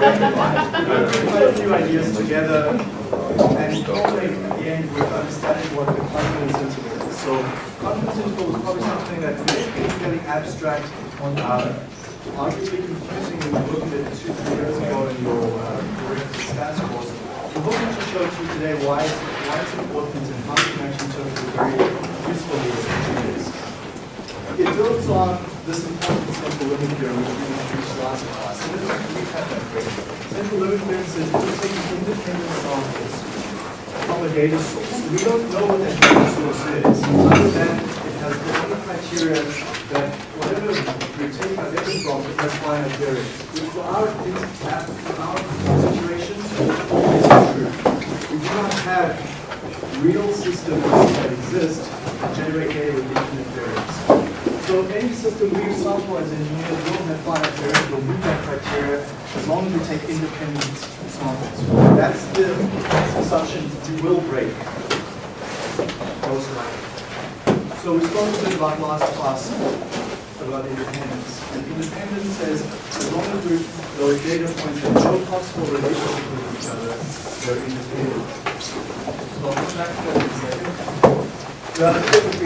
quite a few ideas together and culminate at the end with understanding what the confidence interval is. So confidence interval is probably something that is fairly abstract, uh, arguably confusing when you look at it two, three years ago in your uh, stats course. The book to show to you today why, why it's important and how you can actually interpret it very usefully it is. It builds on this important central limit theorem which we introduced last class. And let's recap that quickly. Central limit theorem says we take independent samples from a data source, we don't know what that data source is, other than it has the only criteria that whatever we take our data from, it has finite variance. Which for our, for our situations is true. We do not have real systems that exist that generate data with infinite variance. So any system we sample as engineers will have variance, will meet that criteria as long as we take independent samples. That's the assumption we will break. So we spoke a bit about last class about independence. And independence says as long as we those data points have no possible relationship with each other, they're independent. So that a. The average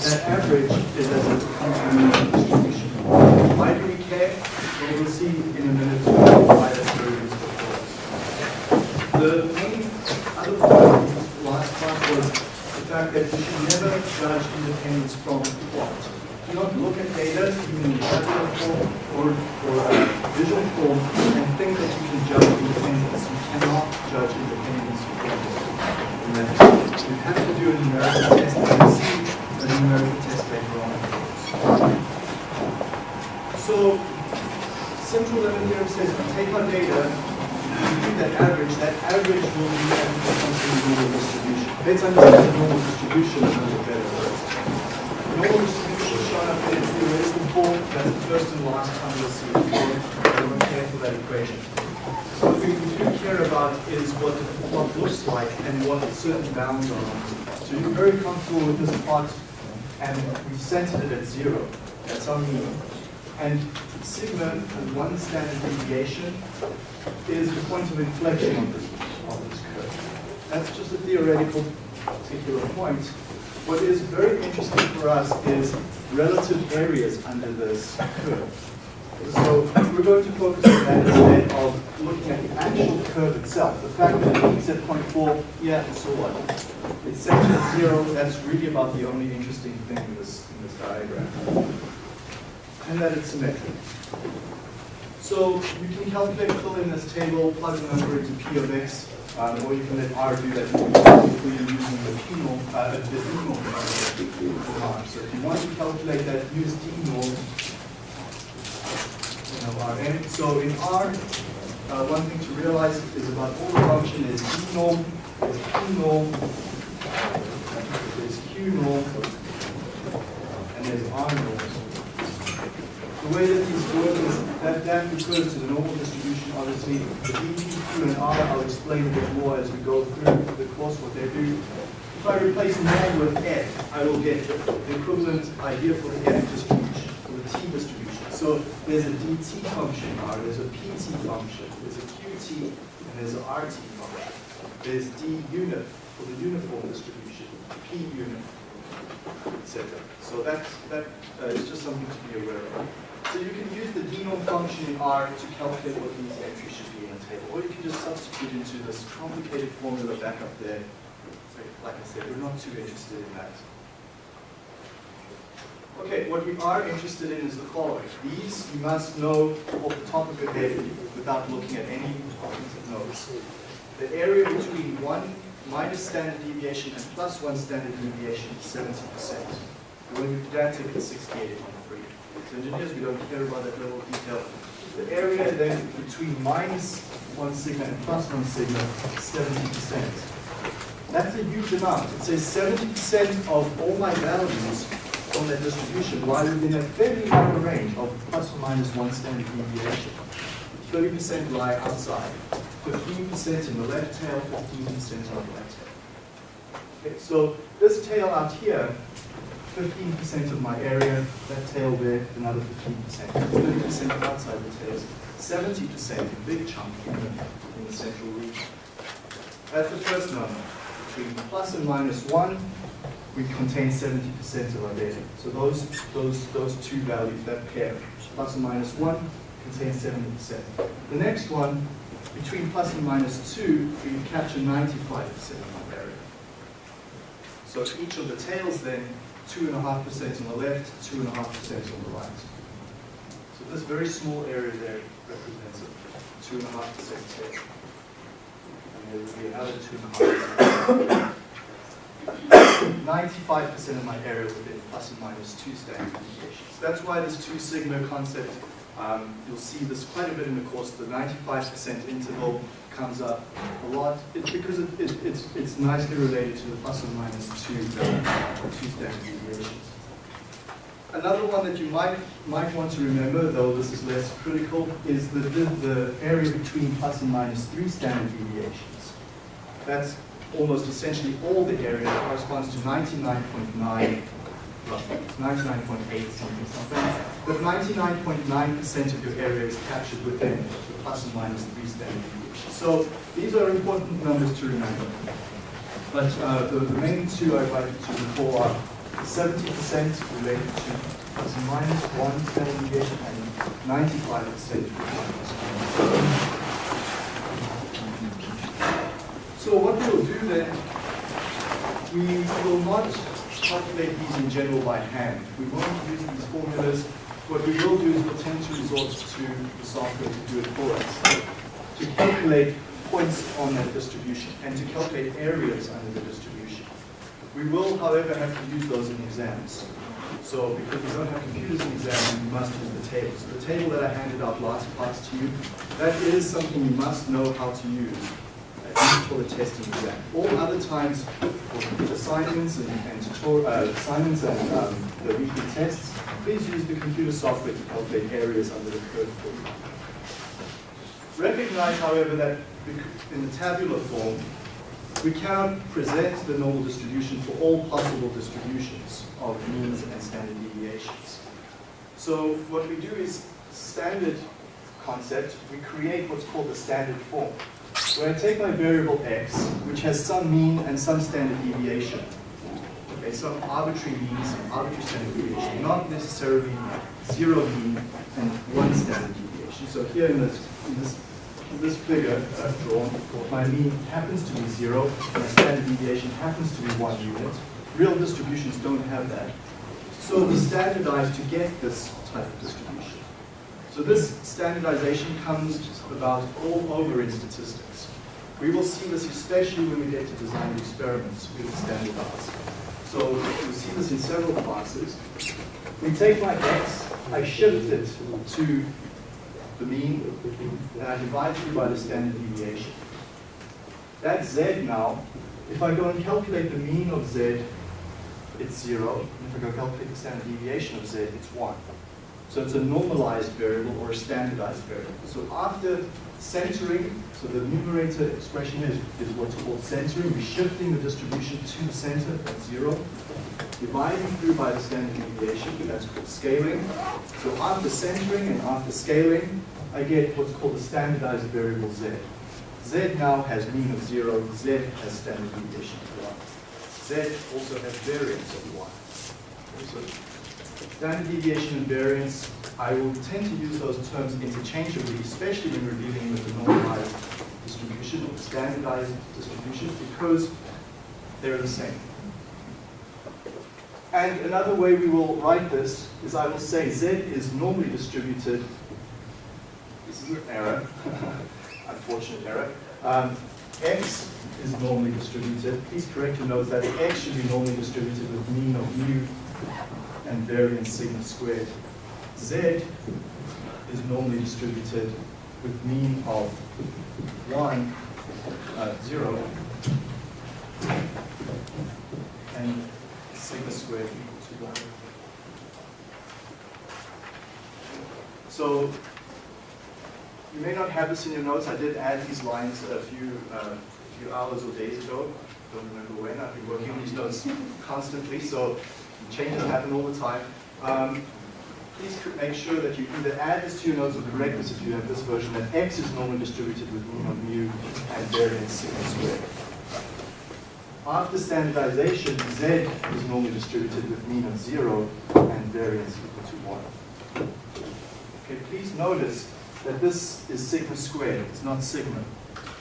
that, average is as a continuous distribution. Why do we care? Well, we'll see in a minute why that's very useful for us. The main other point last class was the fact that we should never judge independence from plot. Do not look at data, even in tabular form or, or uh, visual form, and think that you can judge independence. You cannot judge independence from that. You have to do a numerical test, and see a numerical test later on. So, central limit theorem says we take our data, we do that average, that average will be a normal distribution. Let's understand the normal distribution a little better first. Normal distribution is shown up in its theoretical form. That's the first and last time you'll see it. So don't care for that equation. What we do care about is what the plot looks like and what certain bounds on. So you're very comfortable with this plot, and we've centered it at zero. That's our mean. And sigma, and one standard deviation, is the point of inflection of this, of this curve. That's just a theoretical particular point. What is very interesting for us is relative areas under this curve. So we're going to focus on that instead of looking at the actual curve itself. The fact that it peaks at 0.4, yeah, and so on. It's centered at zero, that's really about the only interesting thing in this, in this diagram. And that it's symmetric. So you can calculate, fill in this table, plug the number into P of X, um, or you can let R do that typically using the P norm, uh, the D norm. So if you want to calculate that, use D norm So in R, uh, one thing to realize is about all the function is D norm, is P norm, there's Q norm, and there's R norm. The way that these work is that that refers to the normal distribution, obviously. The P, Q, and R, I'll explain a bit more as we go through the course what they do. If I replace norm with F, I will get the equivalent idea for the F distribution, for the T distribution. So there's a dt function R, there's a pt function, there's a qt, and there's an rt function. There's dunif for the uniform distribution, p unit, etc. So that, that uh, is just something to be aware of. So you can use the d norm function in R to calculate what these entries should be in a table, or you can just substitute into this complicated formula back up there. So, like I said, we're not too interested in that. Okay, what we are interested in is the following. These you must know off the top of your head without looking at any cognitive notes. The area between 1 minus standard deviation and plus 1 standard deviation is 70%. When we pedantic, it's 68.3. So engineers, we don't care about that level of detail. The area then between minus 1 sigma and plus 1 sigma is 70%. That's a huge amount. It says 70% of all my values on that distribution lie within a fairly narrow range of plus or minus one standard deviation. 30% lie outside, 15% in the left tail, 15% on the right tail. Okay, so this tail out here, 15% of my area, that tail there, another 15%. 30% outside the tails, 70%, a big chunk in the, in the central region. That's the first number. Between plus and minus 1, we contain 70% of our data. So those, those, those two values, that pair, plus and minus 1, contains 70%. The next one, between plus and minus 2, we capture 95% of my area. So each of the tails then, 2.5% on the left, 2.5% on the right. So this very small area there represents a 2.5% tail. And there will be another 2.5%. 95% of my area within plus and minus 2 standard deviations. That's why this 2 sigma concept um, you'll see this quite a bit in the course. The 95% interval comes up a lot. It's because it, it, it's, it's nicely related to the and or minus two, two standard deviations. Another one that you might, might want to remember, though this is less critical, is the, the, the area between plus and minus three standard deviations. That's almost essentially all the area corresponds to 99.9 roughly. It's 99.8 something something. But 99.9% of your area is captured within the plus and minus 3 standard deviations. So these are important numbers to remember. But uh, the, the, main two I'd like to recall are 70% related to plus and minus 1 standard deviation and 95% So what we'll do then, we will not calculate these in general by hand. We won't use these formulas. What we will do is we'll tend to resort to the software to do it for us. To calculate points on that distribution and to calculate areas under the distribution. We will, however, have to use those in exams. So because we don't have computers in exams, we must use the table. So the table that I handed out last class to you, that is something you must know how to use for the testing exam. All other times, for assignments and, and tutorial, uh, assignments and um, the weekly tests, please use the computer software to calculate areas under the curve. Recognize, however, that in the tabular form, we cannot present the normal distribution for all possible distributions of means and standard deviations. So what we do is standard concept, we create what's called the standard form where I take my variable x, which has some mean and some standard deviation, okay, some arbitrary mean, some arbitrary standard deviation, not necessarily zero mean and one standard deviation. So here in this, in this, in this figure I've drawn, my mean happens to be zero, my standard deviation happens to be one unit. Real distributions don't have that. So we standardize to get this type of distribution. So this standardization comes about all over in statistics. We will see this especially when we get to design experiments with standardize. So you'll see this in several classes. We take my x, I shift it to the mean, and I divide it by the standard deviation. That z now, if I go and calculate the mean of z, it's zero. And if I go and calculate the standard deviation of z, it's one. So it's a normalized variable or a standardized variable. So after centering, so the numerator expression is, is what's called centering. We're shifting the distribution to the center at zero. Dividing through by the standard deviation, that's called scaling. So after centering and after scaling, I get what's called the standardized variable z. z now has mean of zero, z has standard deviation of one. z also has variance of one. Standard deviation and variance, I will tend to use those terms interchangeably, especially when we're dealing with the normalized distribution or standardized distribution, because they're the same. And another way we will write this is I will say Z is normally distributed, this is an error, unfortunate error, um, X is normally distributed. Please correct your notes that X should be normally distributed with mean of mu and variance sigma squared. Z is normally distributed with mean of 1, uh, 0, and sigma squared equal to 1. So you may not have this in your notes. I did add these lines a few, uh, few hours or days ago. Don't remember when. I've been working on these notes constantly. So changes happen all the time. Um, please make sure that you either add this to your notes or correct this if you have this version, that x is normally distributed with mean of mu and variance sigma squared. After standardization, z is normally distributed with mean of 0 and variance equal to 1. Okay, please notice that this is sigma squared, it's not sigma.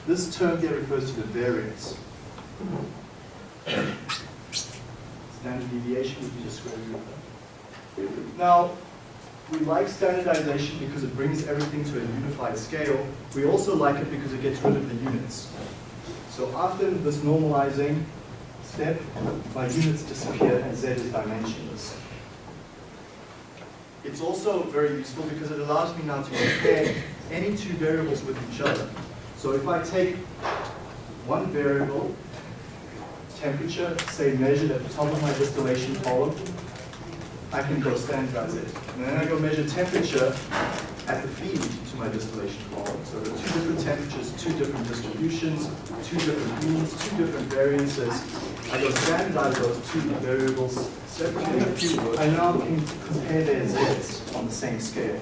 This term here refers to the variance. Standard deviation would be the square root of that. Now, we like standardization because it brings everything to a unified scale. We also like it because it gets rid of the units. So after this normalizing step, my units disappear and z is dimensionless. It's also very useful because it allows me now to compare any two variables with each other. So if I take one variable, temperature, say measured at the top of my distillation column, I can go standardize it. And then I go measure temperature at the feed to my distillation column. So there are two different temperatures, two different distributions, two different means, two different variances. I go standardize those two variables separately. I now can compare their z's on the same scale.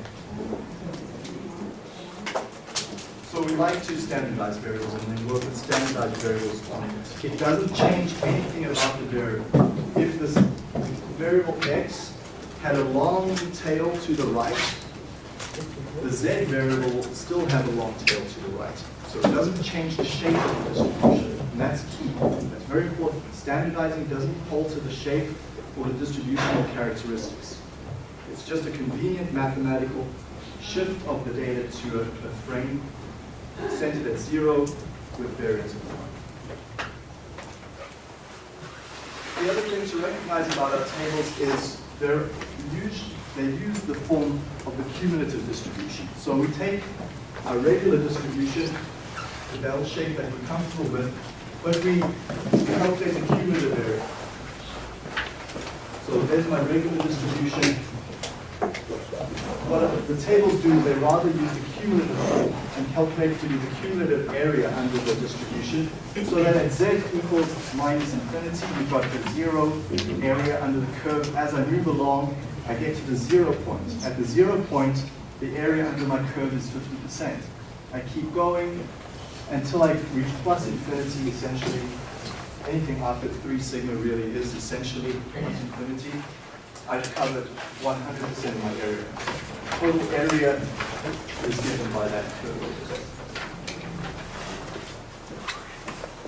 So we like to standardize variables and then work with standardized variables on it. It doesn't change anything about the variable. If this variable x had a long tail to the right, the z variable will still have a long tail to the right. So it doesn't change the shape of the distribution, and that's key. That's very important. Standardizing doesn't alter the shape or the distributional characteristics. It's just a convenient mathematical shift of the data to a, a frame centered at zero with variance of one. The other thing to recognize about our tables is they're used, they use the form of the cumulative distribution. So we take our regular distribution, the bell shape that we're comfortable with, but we calculate the cumulative area. So there's my regular distribution. What the tables do is they rather use the cumulative and calculate for you the cumulative area under the distribution. So that at z equals minus infinity, we've got the zero area under the curve. As I move along, I get to the zero point. At the zero point, the area under my curve is 50%. I keep going until I reach plus infinity, essentially. Anything after 3 sigma really is essentially plus infinity. I've covered 100% of my area. Total area is given by that curve.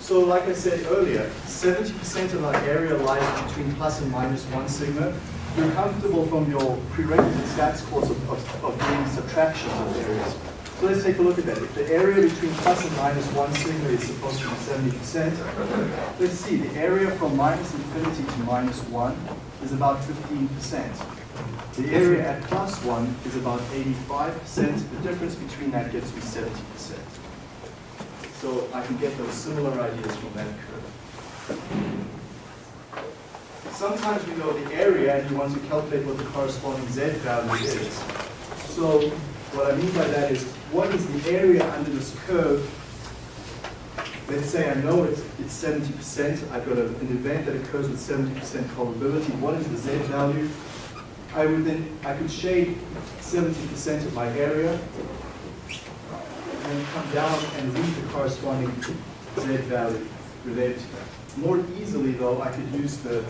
So like I said earlier, 70% of our area lies between plus and minus 1 sigma. You're comfortable from your prerequisite stats course of, of, of doing subtractions of areas. So let's take a look at that. If the area between plus and minus 1 sigma is supposed to be 70%, let's see, the area from minus infinity to minus 1 is about 15%. The area at plus 1 is about 85%. The difference between that gets me 70%. So I can get those similar ideas from that curve. Sometimes we know the area and you want to calculate what the corresponding z value is. So what I mean by that is, what is the area under this curve let's say I know it's, it's 70%, I've got a, an event that occurs with 70% probability, what is the Z value? I would then, I could shade 70% of my area, and then come down and read the corresponding Z value related to that. More easily though, I could use the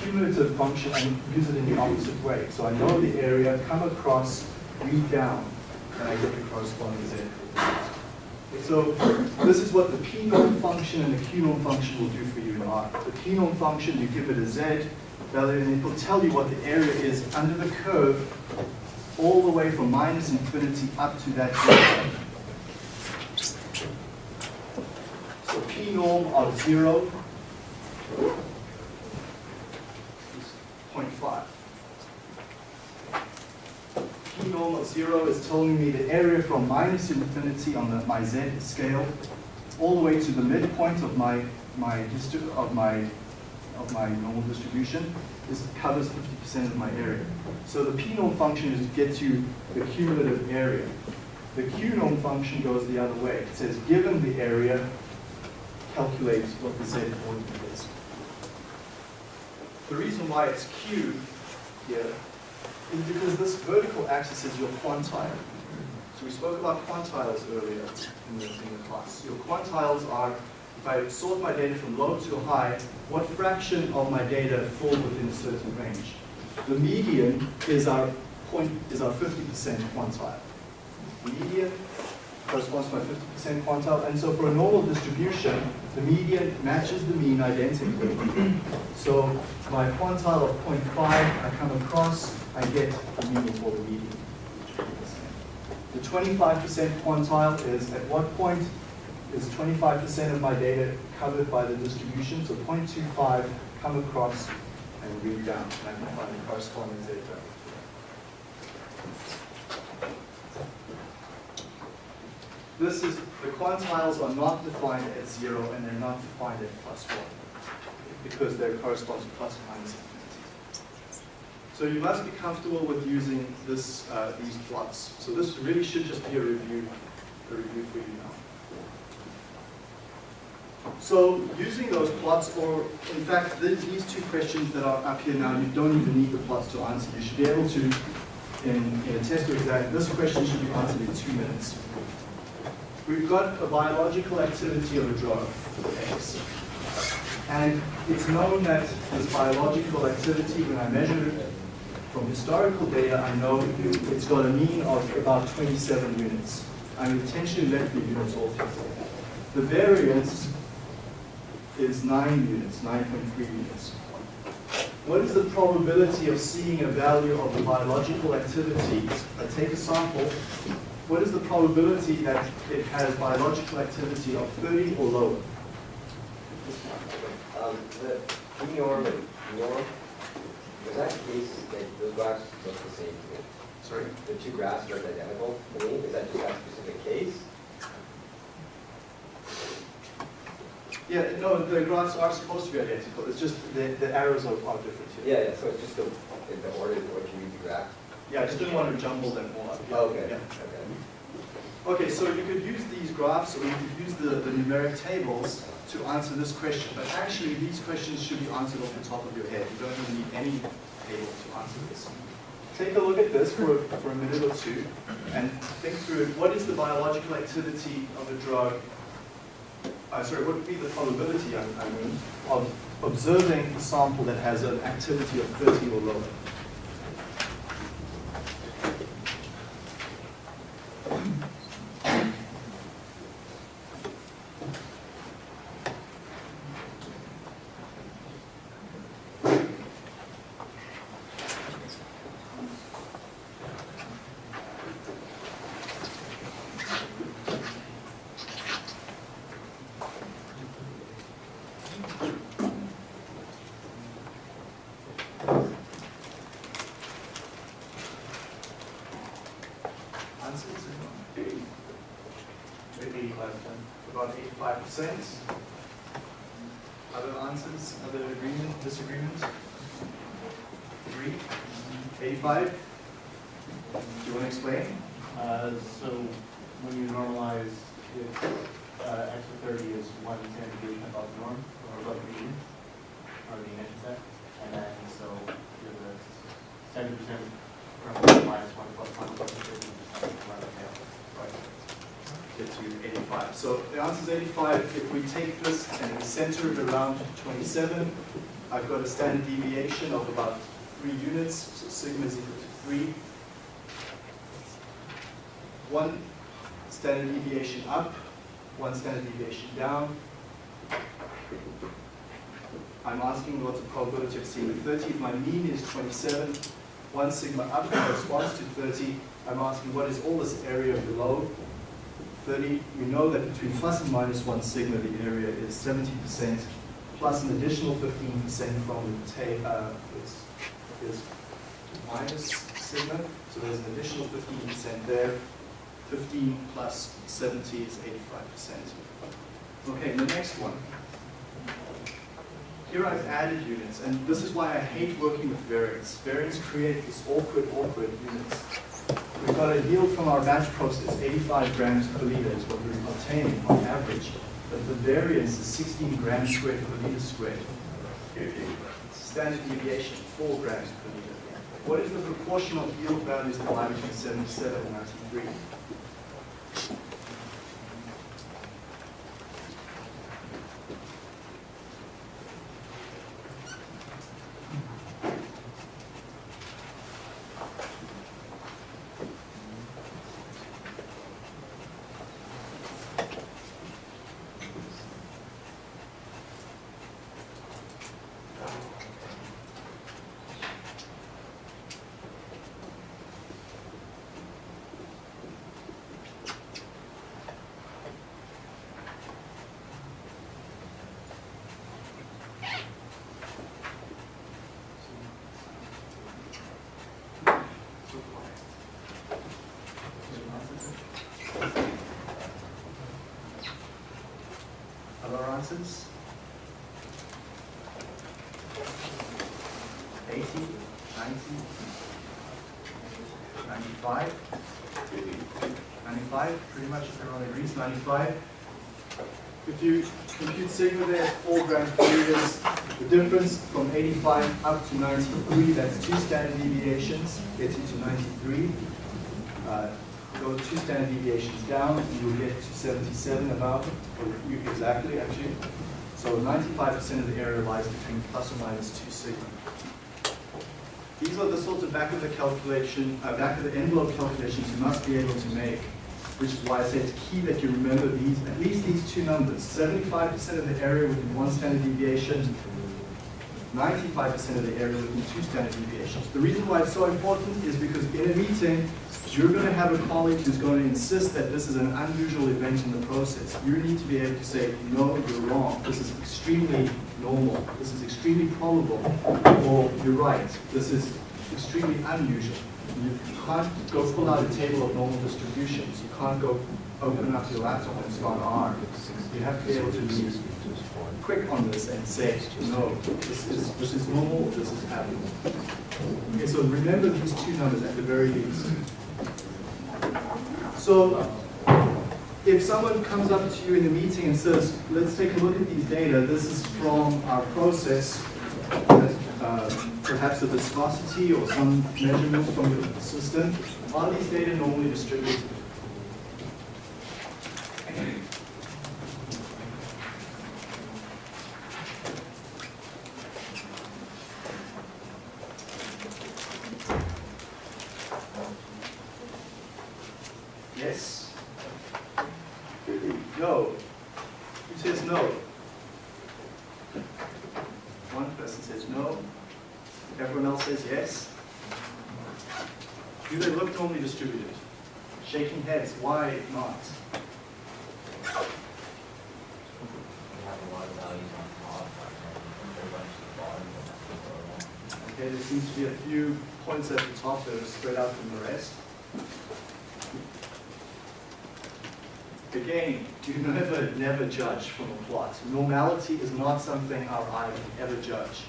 cumulative function and use it in the opposite way. So I know the area, come across, read down, and I get the corresponding Z. So this is what the p norm function and the q norm function will do for you in R. The p norm function, you give it a z value, and it will tell you what the area is under the curve all the way from minus infinity up to that z. So p norm of 0 is 0.5 p norm of 0 is telling me the area from minus infinity on the, my z scale all the way to the midpoint of my my of my of my normal distribution is covers 50% of my area. So the p norm function is to get you the cumulative area. The q norm function goes the other way. It says given the area, calculate what the z coordinate is. The reason why it's Q here is because this vertical axis is your quantile. So we spoke about quantiles earlier in the, in the class. Your quantiles are, if I sort my data from low to high, what fraction of my data fall within a certain range? The median is our point is our 50% quantile. Median corresponds to my 50% quantile, and so for a normal distribution, the median matches the mean identically. So my quantile of 0.5, I come across, I get the mean for the median. The 25% quantile is at what point is 25% of my data covered by the distribution? So 0.25 come across and read down, and I find the corresponding data. This is, the quantiles are not defined at zero and they're not defined at plus one because they correspond to plus minus. So you must be comfortable with using this, uh, these plots. So this really should just be a review, a review for you now. So using those plots, or in fact, these, two questions that are up here now, you don't even need the plots to answer. You should be able to, in, in a test or exam, this question should be answered in two minutes. We've got a biological activity of a drug, X. And it's known that this biological activity, when I measure it from historical data, I know it's got a mean of about 27 units. I'm intentionally left the units altogether. The variance is 9 units, 9.3 units. What is the probability of seeing a value of the biological activity? I take a sample. What is the probability that it has biological activity of 30 or lower? Um, the norm and norm, was that the case that those graphs look the same to me? Sorry? The two graphs are identical to me, is that just that specific case? Yeah, no, the graphs are supposed to be identical. It's just the, the arrows are, are different here. Yeah, yeah, so it's just the, in the order in which you read the graph? Yeah, I just didn't want to jumble them all up. Yeah, Okay, yeah. okay. Okay, so you could use these graphs or you could use the, the numeric tables to answer this question, but actually these questions should be answered off the top of your head. You don't even need any table to answer this. Take a look at this for a, for a minute or two and think through it. What is the biological activity of a drug? Uh, sorry, what would be the probability, I mean, of observing a sample that has an activity of 30 or lower? 85. So the answer is 85. If we take this and we center it around 27, I've got a standard deviation of about 3 units, so sigma is equal to 3. One standard deviation up, one standard deviation down. I'm asking what's the probability of seeing 30. If my mean is 27, one sigma up corresponds to 30. I'm asking what is all this area below, 30, we know that between plus and minus one sigma, the area is 70%, plus an additional 15% from the tail, uh, is, is minus sigma, so there's an additional 15% there. 15 plus 70 is 85%. Okay, the next one. Here I've added units, and this is why I hate working with variance. Variance creates this awkward, awkward units. We've got a yield from our batch process, 85 grams per liter is what we're obtaining on average. But the variance is 16 grams squared per liter squared. standard deviation, 4 grams per liter. What is the proportion of yield values that lie between 77 and 93? 95? 95, pretty much everyone agrees, 95. If you compute sigma there, 4 grams per the difference from 85 up to 93, that's two standard deviations, gets you to 93. Uh, Go two standard deviations down, and you'll get to 77 about, or exactly, actually. So 95% of the area lies between plus or minus 2 sigma. These are the sorts of back of the calculation, uh, back of the envelope calculations you must be able to make, which is why I say it's key that you remember these, at least these two numbers. Seventy-five percent of the area within one standard deviation, ninety-five percent of the area within two standard deviations. The reason why it's so important is because in a meeting, you're going to have a colleague who's going to insist that this is an unusual event in the process. You need to be able to say, no, you're wrong. This is extremely normal. This is extremely probable. Or you're right. This is extremely unusual. You can't go pull out a table of normal distributions. You can't go open up your laptop and start R. You have to be able to be quick on this and say, no, this is, this is normal, this is abnormal. Okay, so remember these two numbers at the very least. So if someone comes up to you in a meeting and says, let's take a look at these data, this is from our process, uh, perhaps a viscosity or some measurements from your system, are these data normally distributed? Yes? No. Who says no? One person says no. Everyone else says yes. Do they look normally distributed? Shaking heads, why not? We have a lot of values on top, and very much the bottom of the Okay, there seems to be a few points at the top that are spread out from the rest. Again, you judge from a plot. Normality is not something our eye can ever judge.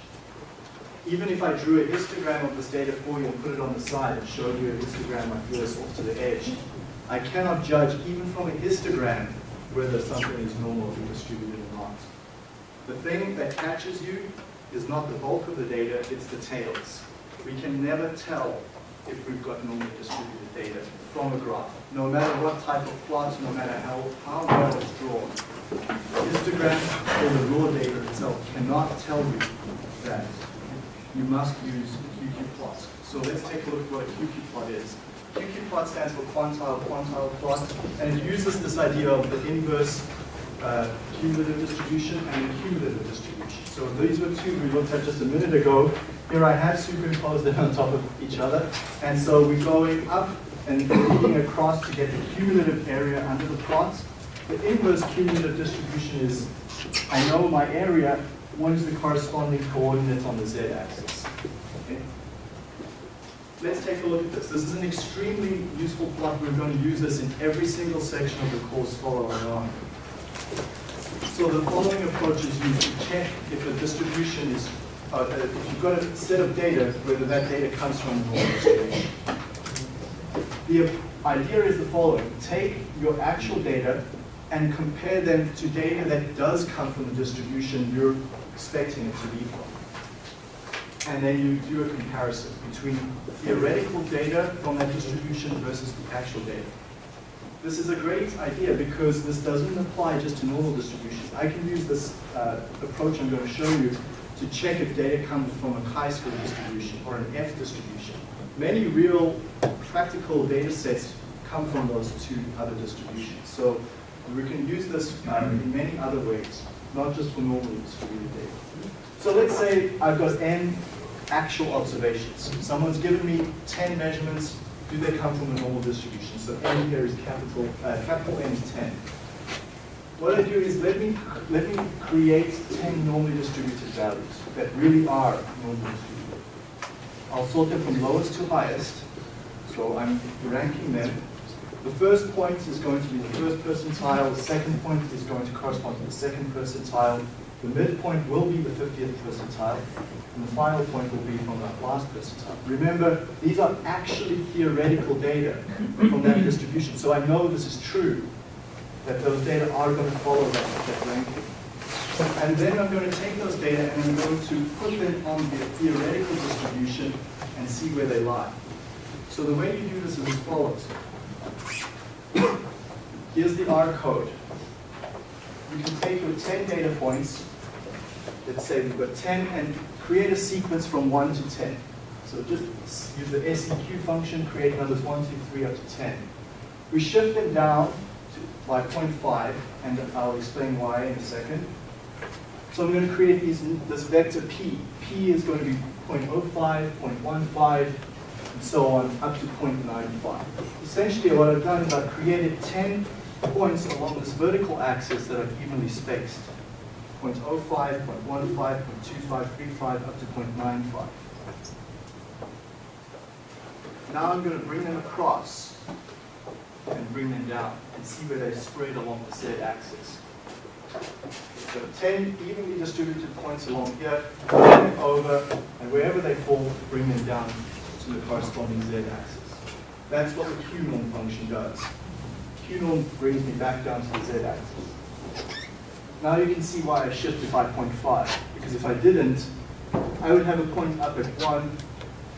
Even if I drew a histogram of this data for you and put it on the side and showed you a histogram like this off to the edge, I cannot judge even from a histogram whether something is normally distributed or not. The thing that catches you is not the bulk of the data, it's the tails. We can never tell if we've got normally distributed data from a graph, no matter what type of plot, no matter how, how well it's drawn. Histogram or the raw data itself cannot tell you that. You must use QQ plot. So let's take a look at what a QQ plot is. QQ plot stands for quantile quantile plot, and it uses this idea of the inverse uh, cumulative distribution and the cumulative distribution. So these were two we looked at just a minute ago. Here I have superimposed them on top of each other. And so we're going up and reading across to get the cumulative area under the plot. The inverse cumulative distribution is, I know my area, what is the corresponding coordinate on the z-axis? Okay? Let's take a look at this. This is an extremely useful plot. We're going to use this in every single section of the course following on. So the following approach is used to check if a distribution is, uh, if you've got a set of data, whether that data comes from the normal distribution. The idea is the following. Take your actual data and compare them to data that does come from the distribution you're expecting it to be from. and then you do a comparison between theoretical data from that distribution versus the actual data. This is a great idea because this doesn't apply just to normal distributions. I can use this uh, approach I'm going to show you to check if data comes from a chi-square distribution or an F distribution. Many real practical data sets come from those two other distributions. So we can use this um, in many other ways, not just for normally distributed data. So let's say I've got n actual observations. Someone's given me 10 measurements. Do they come from a normal distribution? So n here is capital, uh, capital N is 10. What I do is let me, let me create 10 normally distributed values that really are normally distributed. I'll sort them from lowest to highest. So I'm ranking them. The first point is going to be the first percentile, the second point is going to correspond to the second percentile, the midpoint will be the 50th percentile, and the final point will be from the last percentile. Remember, these are actually theoretical data from that distribution, so I know this is true, that those data are going to follow that, that ranking. And then I'm going to take those data and I'm going to put them on the theoretical distribution and see where they lie. So the way you do this is as follows. Here's the R code. You can take your 10 data points, let's say we've got 10, and create a sequence from 1 to 10. So just use the SEQ function, create numbers 1, 2, 3, up to 10. We shift them down to, by 0.5, and I'll explain why in a second. So I'm going to create these, this vector p. p is going to be 0.05, 0.15, and so on, up to 0.95. Essentially, what I've done is I've created 10 points along this vertical axis that are evenly spaced. 0.05, 0.15, 0.25, 35, up to 0.95. Now I'm going to bring them across and bring them down and see where they spread along the z-axis. So 10 evenly distributed points along here, bring them over, and wherever they fall, bring them down to the corresponding z-axis. That's what the q-norm function does. q-norm brings me back down to the z-axis. Now you can see why I shifted to 5.5, because if I didn't, I would have a point up at 1,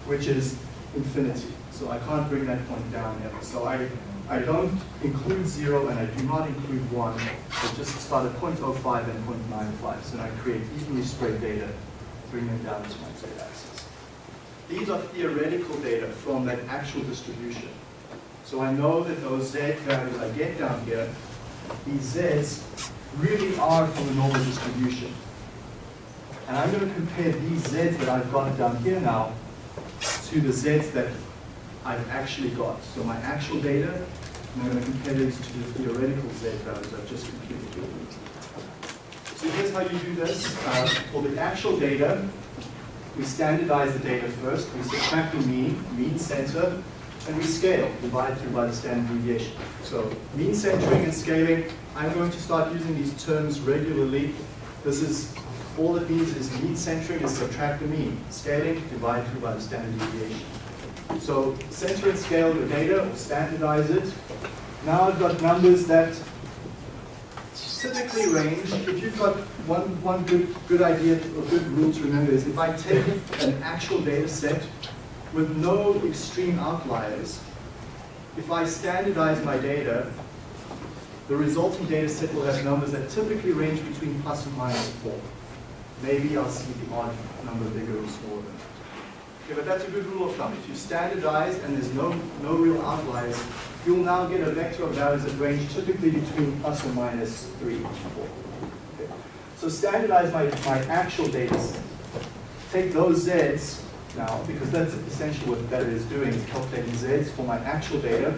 which is infinity. So I can't bring that point down ever. So I, I don't include 0 and I do not include 1. I just start at 0.05 and 0.95. So I create evenly spread data, bring them down to my z-axis. These are theoretical data from that actual distribution. So I know that those z values I get down here, these z's, really are from the normal distribution. And I'm going to compare these z's that I've got down here now to the z's that I've actually got. So my actual data, and I'm going to compare these to the theoretical z values I've just computed. So here's how you do this. Uh, for the actual data, we standardize the data first. We subtract the mean, mean center, and we scale, divide through by the standard deviation. So mean centering and scaling, I'm going to start using these terms regularly. This is, all it means is mean centering is subtract the mean. Scaling, divide through by the standard deviation. So center and scale your data, or standardize it. Now I've got numbers that typically range, if you've got one, one good, good idea or good rule to remember is if I take an actual data set with no extreme outliers, if I standardize my data, the resulting data set will have numbers that typically range between plus and minus 4. Maybe I'll see the odd number bigger or smaller than that. Okay, but that's a good rule of thumb. If you standardize and there's no, no real outliers, you'll now get a vector of values that range typically between plus or minus 3 and 4. Okay. So standardize my, my actual data set. Take those z's now, because that's essentially what that is doing, is calculating z's for my actual data,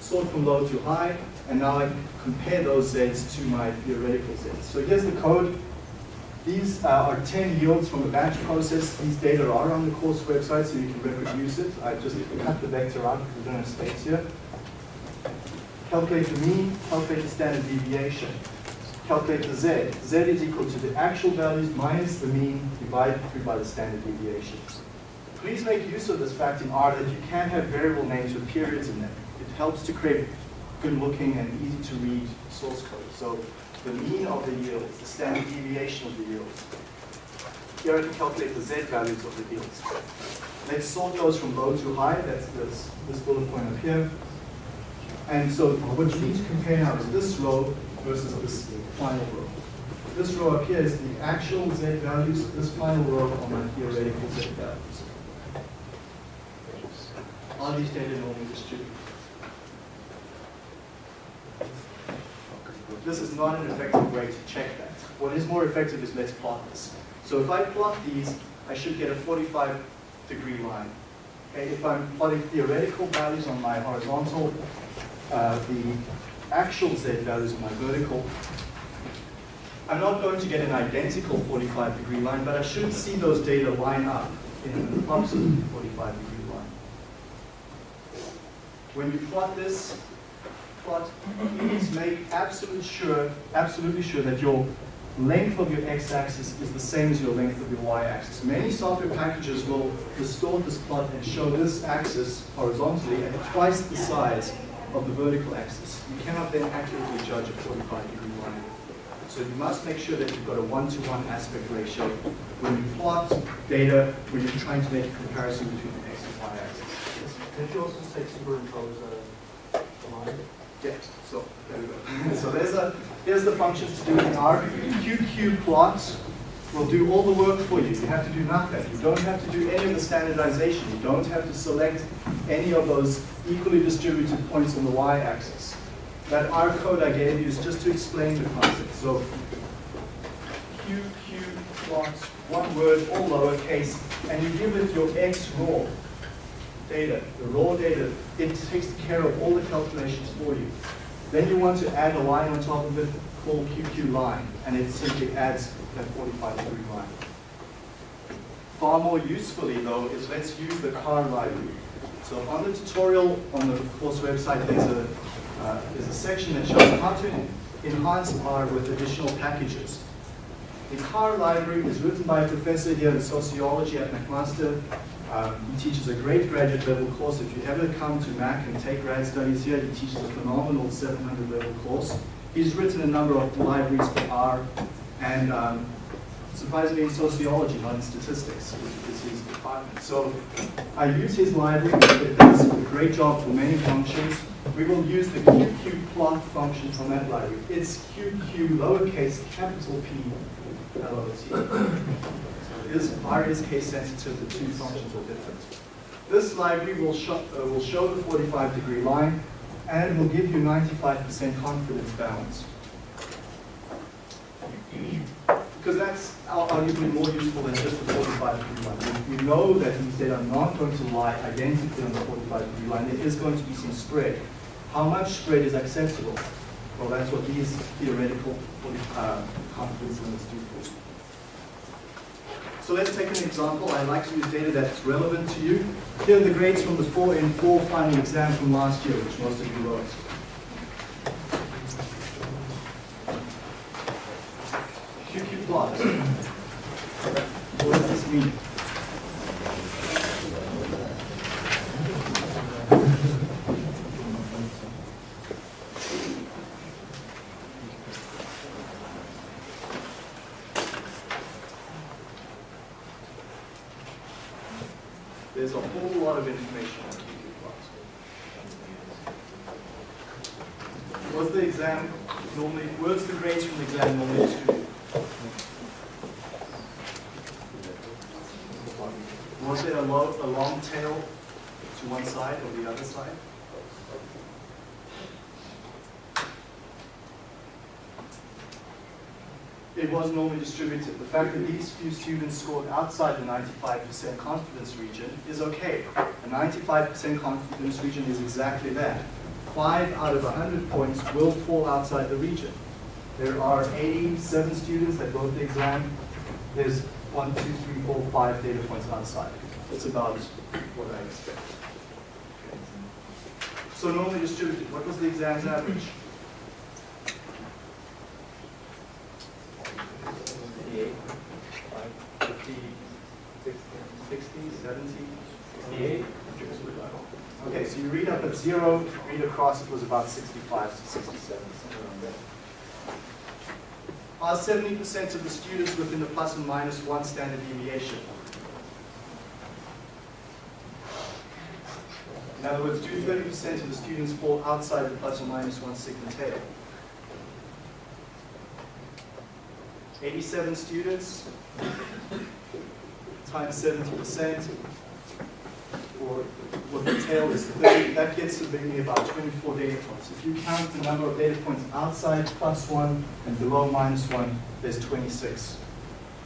sort from low to high, and now I compare those z's to my theoretical z's. So here's the code. These uh, are 10 yields from a batch process. These data are on the course website, so you can reproduce it. I just cut the vector out because we don't have space here. Calculate the mean, calculate the standard deviation. Calculate the z. z is equal to the actual values minus the mean divided through by the standard deviation. Please make use of this fact in R that you can have variable names with periods in them. It helps to create good looking and easy to read source code. So the mean of the yields, the standard deviation of the yields. here I can calculate the z values of the yields. Let's sort those from low to high, that's this, this bullet point up here. And so what you need to compare now is this row versus this final row. This row up here is the actual z values, this final row are my theoretical z values. Are these data normally distributed? This is not an effective way to check that. What is more effective is let's plot this. So if I plot these, I should get a 45 degree line. Okay, if I'm plotting theoretical values on my horizontal, uh, the actual z values on my vertical, I'm not going to get an identical 45 degree line, but I should see those data line up in an approximately 45 degree line. When you plot this, plot, please make absolute sure, absolutely sure that your length of your x-axis is the same as your length of your y-axis. Many software packages will distort this plot and show this axis horizontally at twice the size of the vertical axis. You cannot then accurately judge a 45 degree line. So you must make sure that you've got a one-to-one aspect ratio when you plot data, when you're trying to make a comparison between the x and y axis. Did you also say superimpose a, uh, a line? Yeah, so there we go. so there's a here's the functions to do in R. QQ plot will do all the work for you. You have to do nothing. You don't have to do any of the standardization. You don't have to select any of those equally distributed points on the y-axis. That R code I gave you is just to explain the concept. So QQ plot, one word, all lowercase, and you give it your X raw data, the raw data, it takes care of all the calculations for you. Then you want to add a line on top of it called QQ line, and it simply adds that 45 degree line. Far more usefully though is let's use the car library. So on the tutorial on the course website, there's a, uh, there's a section that shows how to enhance R with additional packages. The car library is written by a professor here in sociology at McMaster. Um, he teaches a great graduate level course. If you ever come to Mac and take grad studies here, he teaches a phenomenal 700 level course. He's written a number of libraries for R and um, surprisingly in sociology, not in statistics, which is his department. So I use his library. It does a great job for many functions. We will use the QQ plot function from that library. It's QQ lowercase capital P L O T. So it is, R is case sensitive, the two functions are different. This library will show, uh, will show the 45 degree line and will give you 95% confidence balance. Because that's ar- arguably more useful than just the 45 degree line. We- We know that these data are not going to lie identically on the 45 degree line. There is going to be some spread. How much spread is acceptable? Well, that's what these theoretical uh, confidence limits do for you. So let's take an example. I like to use data that's relevant to you. Here are the grades from the 4N4 final exam from last year, which most of you wrote. QQ plot. What does this mean? There's a whole lot of information on QQ plots. Was the exam normally, was the grades from the exam normally distributed? Was there a, lo a long tail to one side or the other side? It was normally distributed. The fact that these few students scored outside the 95% confidence region is okay. A 95% confidence region is exactly that. Five out of 100 points will fall outside the region. There are 87 students that wrote the exam. There's one, two, three, four, five data points outside. It's about what I expect. So normally distributed, what was the exam's average? 70, 68? Okay, so you read up at zero, read across, it was about 65 to 67, something like that. Are 70% of the students within the plus and minus one standard deviation? In other words, do 30% of the students fall outside the plus or minus one sigma tail? 87 students times 70%, or what the tail is 30, that gets to maybe about 24 data points. If you count the number of data points outside plus one and below minus one, there's 26.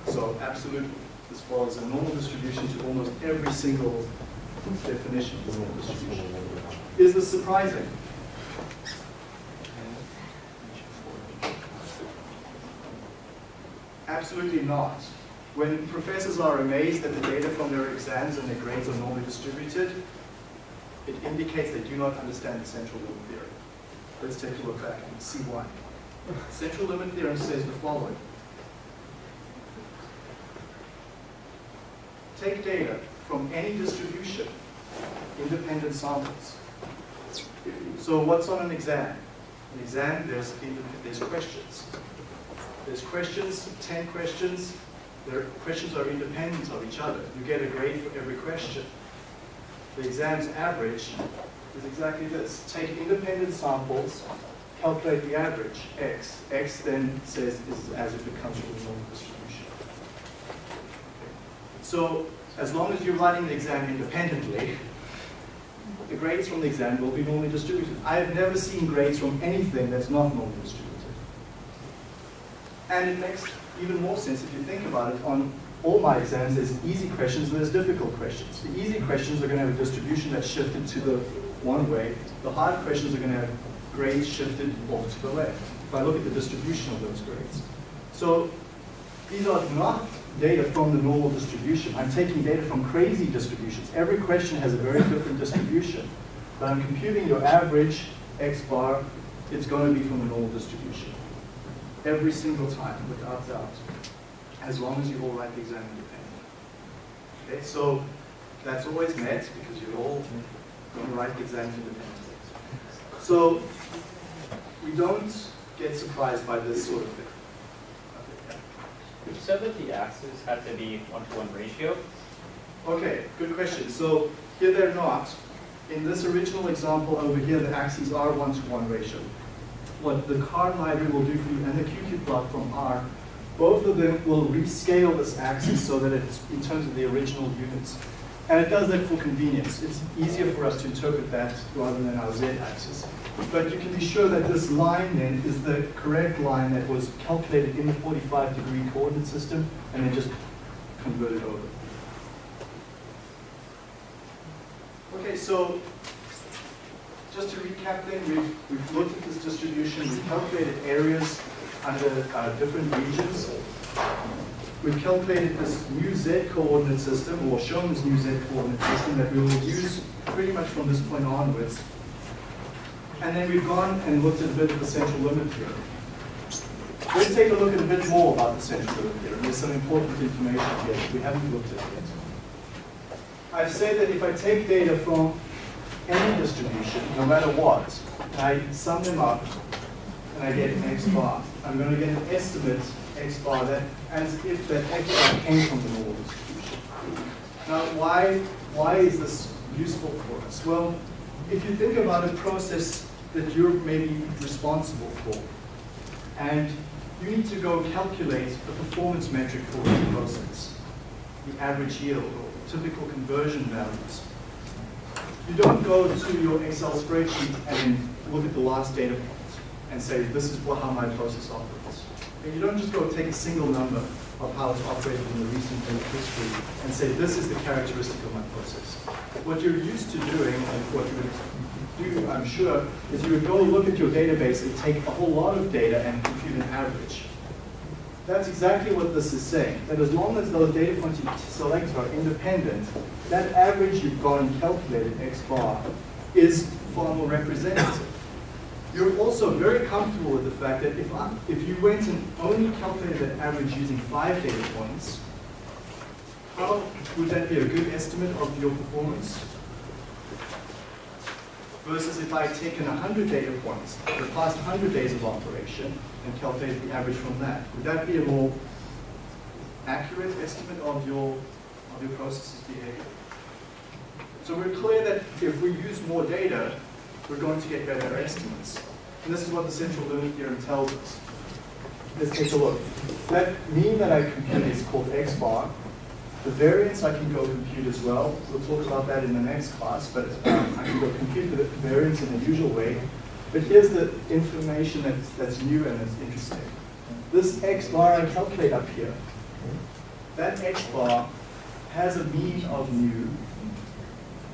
So absolute, as far as a normal distribution to almost every single definition of normal distribution. Is this surprising? Absolutely not. When professors are amazed that the data from their exams and their grades are normally distributed, it indicates they do not understand the central limit theorem. Let's take a look back and see why. Central limit theorem says the following. Take data from any distribution, independent samples. So what's on an exam? An exam, there's, there's questions. There's questions, 10 questions. Their questions are independent of each other. You get a grade for every question. The exam's average is exactly this. Take independent samples, calculate the average, x. x then says is as if it comes from the normal distribution. So as long as you're writing the exam independently, the grades from the exam will be normally distributed. I have never seen grades from anything that's not normally distributed. And it makes even more sense if you think about it. On all my exams, there's easy questions and there's difficult questions. The easy questions are going to have a distribution that's shifted to the one way. The hard questions are going to have grades shifted off to the left. If I look at the distribution of those grades. So these are not data from the normal distribution. I'm taking data from crazy distributions. Every question has a very different distribution. But I'm computing your average x bar, it's going to be from the normal distribution every single time, without doubt, as long as you all write the exam independently. Okay, so that's always met because you're all going to write the exam independently. So we don't get surprised by this sort of thing. You said that the axes had to be one-to-one ratio. Okay, good question. So here they're not. In this original example over here, the axes are one-to-one ratio what the car library will do for you and the QQ plot from R, both of them will rescale this axis so that it's in terms of the original units. And it does that for convenience. It's easier for us to interpret that rather than our z-axis. But you can be sure that this line then is the correct line that was calculated in the 45 degree coordinate system and then just converted over. Okay, so just to recap then, we've, we've looked at this distribution, we've calculated areas under uh, different regions. We've calculated this new z coordinate system, or shown this new z coordinate system that we will use pretty much from this point onwards. And then we've gone and looked at a bit of the central limit theorem. Let's take a look at a bit more about the central limit theorem. There's some important information here that we haven't looked at yet. I've said that if I take data from any distribution, no matter what, and I sum them up, and I get an x bar. I'm going to get an estimate x bar that as if that x bar came from the normal distribution. Now, why, why is this useful for us? Well, if you think about a process that you're maybe responsible for, and you need to go calculate the performance metric for the process, the average yield or typical conversion values you don't go to your Excel spreadsheet and look at the last data point and say, this is how my process operates. And you don't just go take a single number of how it's operated in the recent history and say, this is the characteristic of my process. What you're used to doing, and what you would do, I'm sure, is you would go look at your database and take a whole lot of data and compute an average. That's exactly what this is saying, that as long as those data points you select are independent, that average you've got and calculated, x bar, is far more representative. You're also very comfortable with the fact that if, I, if you went and only calculated that average using five data points, how would that be a good estimate of your performance? Versus if I had taken 100 data points, the past 100 days of operation, and calculated the average from that. Would that be a more accurate estimate of your, of your process's behavior? So we're clear that if we use more data, we're going to get better estimates. And this is what the central limit theorem tells us. Let's take a look. That mean that I compute is called x bar. The variance I can go compute as well. We'll talk about that in the next class, but um, I can go compute the variance in the usual way. But here's the information that's, that's new and that's interesting. This x bar I calculate up here, that x bar has a mean of mu,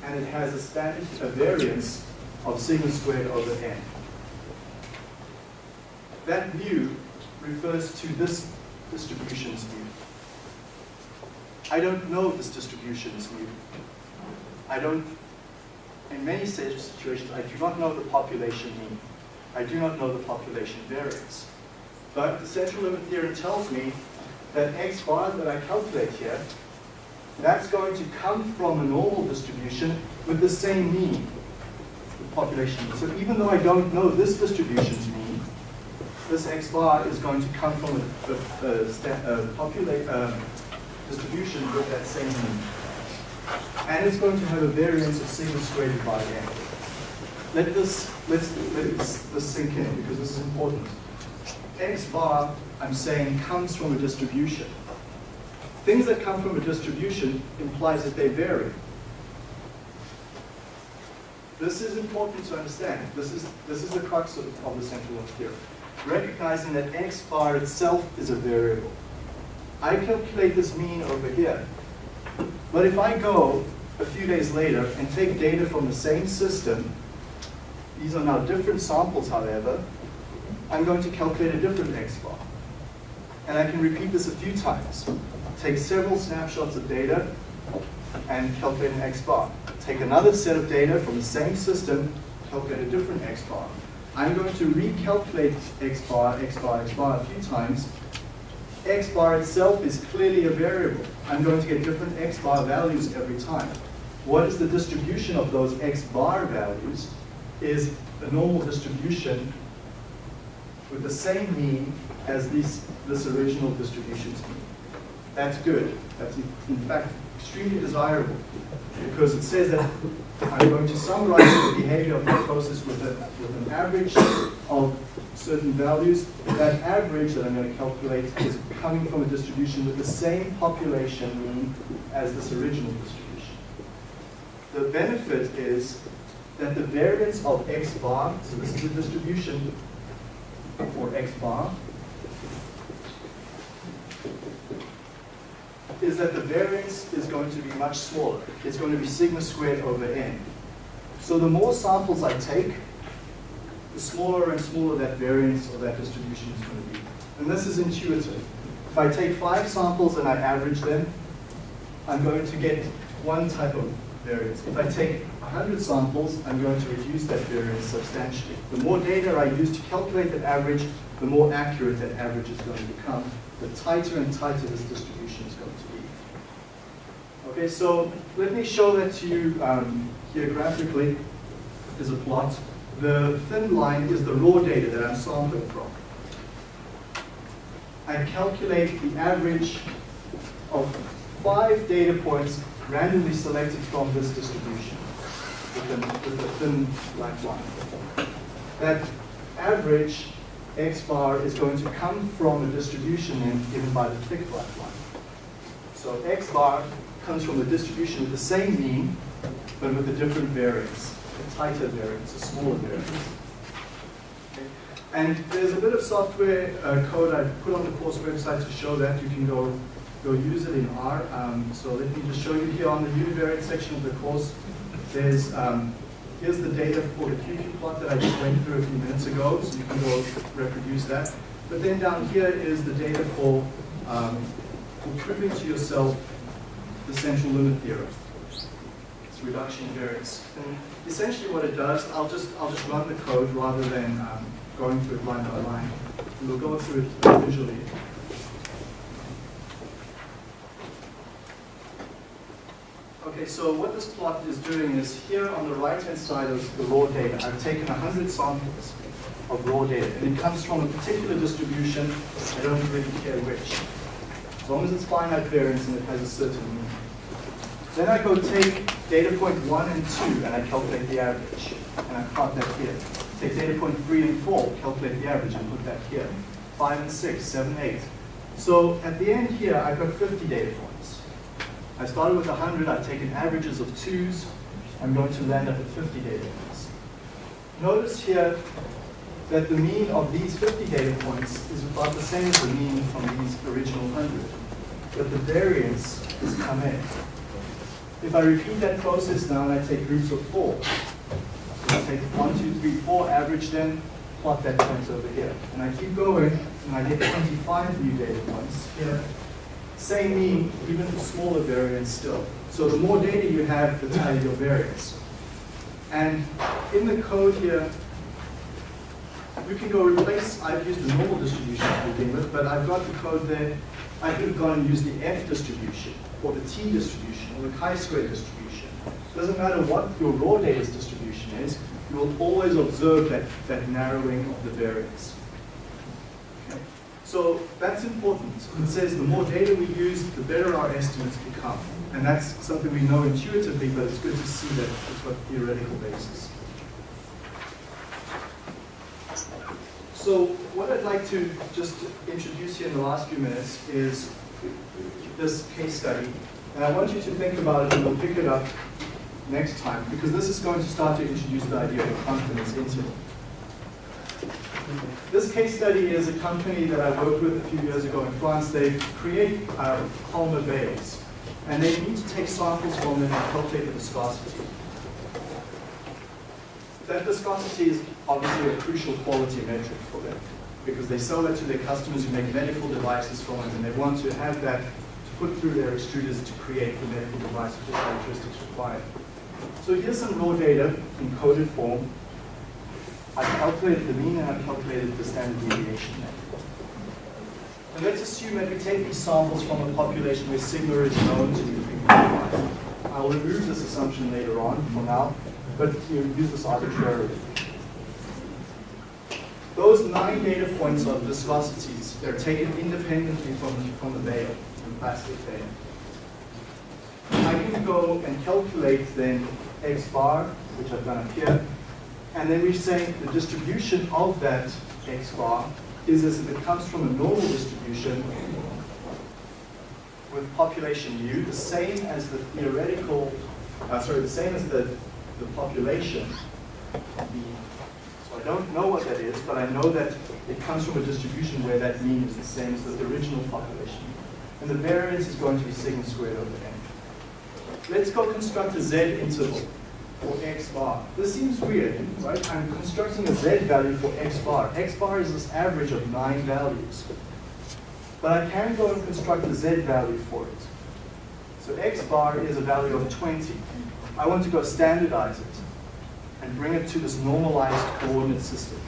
and it has a standard, a variance of sigma squared over n. That mu refers to this distribution's mu. I don't know this distribution's mu. I don't, in many situations, I do not know the population mean. I do not know the population variance. But the central limit theorem tells me that x bar that I calculate here, that's going to come from a normal distribution with the same mean, the population mean. So even though I don't know this distribution's mean, this x bar is going to come from a, a, a, a populate, uh, distribution with that same mean. And it's going to have a variance of sigma squared by n. Let this, let's, let this, this sink in because this is important. X bar, I'm saying, comes from a distribution. Things that come from a distribution implies that they vary. This is important to understand. This is, this is the crux of, of the central limit theorem. Recognizing that x bar itself is a variable. I calculate this mean over here. But if I go a few days later and take data from the same system, these are now different samples, however, I'm going to calculate a different x bar. And I can repeat this a few times. Take several snapshots of data and calculate an x bar. Take another set of data from the same system, calculate a different x bar. I'm going to recalculate x bar, x bar, x bar a few times. X bar itself is clearly a variable. I'm going to get different x bar values every time. What is the distribution of those x bar values is a normal distribution with the same mean as this, this original distribution's mean. That's good. That's in fact extremely desirable because it says that I'm going to summarize the behavior of the process with, a, with an average of certain values. That average that I'm going to calculate is coming from a distribution with the same population mean as this original distribution. The benefit is that the variance of x bar, so this is the distribution for x bar, is that the variance is going to be much smaller. It's going to be sigma squared over n. So the more samples I take, the smaller and smaller that variance or that distribution is going to be. And this is intuitive. If I take five samples and I average them, I'm going to get one type of variance. If I take 100 samples, I'm going to reduce that variance substantially. The more data I use to calculate that average, the more accurate that average is going to become. The tighter and tighter this distribution is going to be. Okay, so let me show that to you um, here graphically as a plot. The thin line is the raw data that I'm sampling from. I calculate the average of five data points randomly selected from this distribution with the, with the thin black line. That average x bar is going to come from a distribution given by the thick black line. So x bar comes from a distribution with the same mean, but with a different variance, a tighter variance, a smaller variance. Okay. And there's a bit of software uh, code I put on the course website to show that. You can go go use it in R. Um, so let me just show you here on the univariate section of the course. There's um, here's the data for the QQ plot that I just went through a few minutes ago, so you can go reproduce that. But then down here is the data for, um, for proving to yourself the central limit theorem. It's reduction variance. And essentially what it does, I'll just I'll just run the code rather than um, going through it line by line. We'll go through it visually. Okay, so what this plot is doing is here on the right-hand side of the raw data, I've taken 100 samples of raw data, and it comes from a particular distribution, I don't really care which. As long as it's finite variance and it has a certain mean. Then I go take data point one and two, and I calculate the average, and I plot that here. Take data point three and four, calculate the average, and put that here. Five and six, seven, eight. So at the end here, I've got 50 data points. I started with 100, I've taken averages of twos, I'm going to land up at 50 data points. Notice here that the mean of these 50 data points is about the same as the mean from these original 100, but the variance has come in. If I repeat that process now and I take groups of four, so I take one, two, three, four, average them, plot that point over here. And I keep going, and I get 25 new data points here. Same mean, even smaller variance still. So the more data you have, the tighter your variance. And in the code here, you can go replace, I've used the normal distribution to begin with, but I've got the code there. I could have gone and used the F distribution, or the T distribution, or the chi-square distribution. It Doesn't matter what your raw data's distribution is, you will always observe that, that narrowing of the variance. So that's important. It says the more data we use, the better our estimates become. And that's something we know intuitively, but it's good to see that it's got theoretical basis. So what I'd like to just introduce here in the last few minutes is this case study. And I want you to think about it and we'll pick it up next time because this is going to start to introduce the idea of a confidence interval. This case study is a company that I worked with a few years ago in France. They create uh, polymer bales and they need to take samples from them and calculate the viscosity. That viscosity is obviously a crucial quality metric for them because they sell that to their customers who make medical devices from it and they want to have that to put through their extruders to create the medical device with the characteristics required. So here's some raw data in coded form. I've calculated the mean and I've calculated the standard deviation. And let's assume that we take these samples from a population where sigma is known to be 3.5. I'll remove this assumption later on for now, but you use this arbitrarily. Those nine data points of viscosities, they're taken independently from, from the bale, from plastic bale. I can go and calculate then x bar, which I've done up here, and then we say the distribution of that x bar is as if it comes from a normal distribution with population u, the same as the theoretical, uh, sorry, the same as the, the population. Don't know what that is, but I know that it comes from a distribution where that mean is the same as the original population. And the variance is going to be sigma squared over n. Let's go construct a z interval for x bar. This seems weird, right? I'm constructing a z value for x bar. x bar is this average of nine values. But I can go and construct a z value for it. So x bar is a value of 20. I want to go standardize it and bring it to this normalized coordinate system.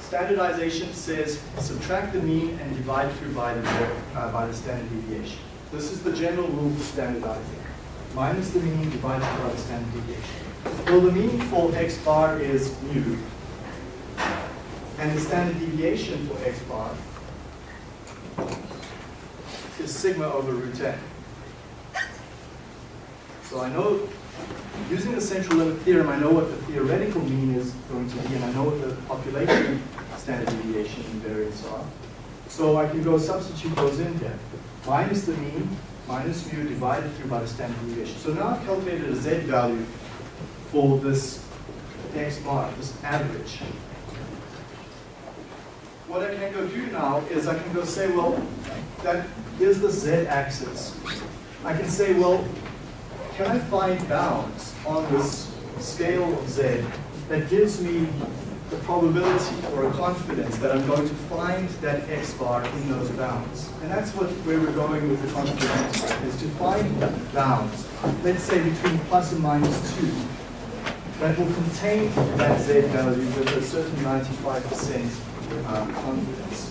Standardization says subtract the mean and divide through by the, uh, by the standard deviation. This is the general rule for standardizing. Minus the mean divided by the standard deviation. Well, the mean for x bar is mu, and the standard deviation for x bar is sigma over root n. So I know, using the central limit theorem, I know what the theoretical mean is going to be, and I know what the population standard deviation and variance are. So I can go substitute those in here. Minus the mean, minus mu divided through by the standard deviation. So now I've calculated a z value for this x bar, this average. What I can go do now is I can go say, well, that is the z-axis. I can say, well, can I find bounds on this scale of z that gives me the probability or a confidence that I'm going to find that x bar in those bounds. And that's what where we're going with the confidence is to find bounds, let's say between plus and minus 2, that will contain that z value with a certain 95% uh, confidence.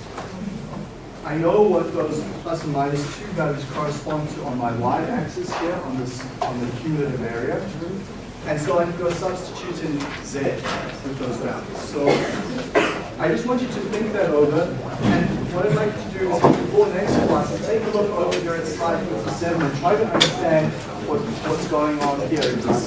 I know what those plus and minus two values correspond to on my y-axis here on this on the cumulative area. And so I can go substitute in z with those values. So I just want you to think that over. And what I'd like to do is before next class, take a look over here at slide 57 and try to understand what, what's going on here in this